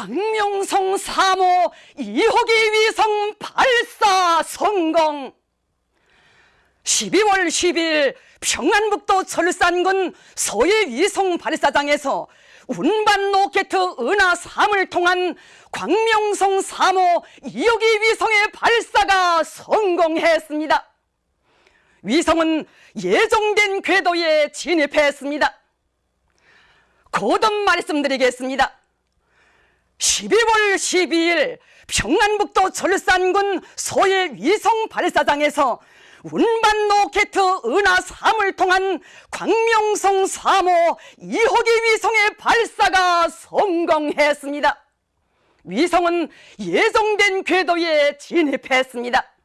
광명성 3호 2호기 위성 발사 성공 12월 10일 평안북도 철산군 소해 위성 발사장에서 운반 로켓 은하 3을 통한 광명성 3호 2호기 위성의 발사가 성공했습니다. 위성은 예정된 궤도에 진입했습니다. 거듭 말씀드리겠습니다. 12월 12일 평안북도 철산군 소해 위성 발사장에서 운반 로켓 은하 3을 통한 광명성 3호 2호기 위성의 발사가 성공했습니다. 위성은 예정된 궤도에 진입했습니다.